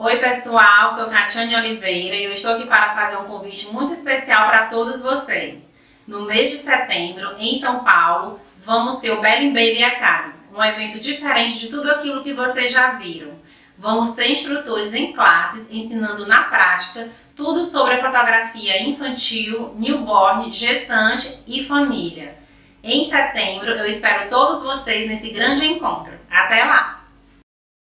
Oi pessoal, sou Catiane Oliveira e eu estou aqui para fazer um convite muito especial para todos vocês. No mês de setembro, em São Paulo, vamos ter o Belling Baby Academy, um evento diferente de tudo aquilo que vocês já viram. Vamos ter instrutores em classes ensinando na prática tudo sobre a fotografia infantil, newborn, gestante e família. Em setembro, eu espero todos vocês nesse grande encontro. Até lá!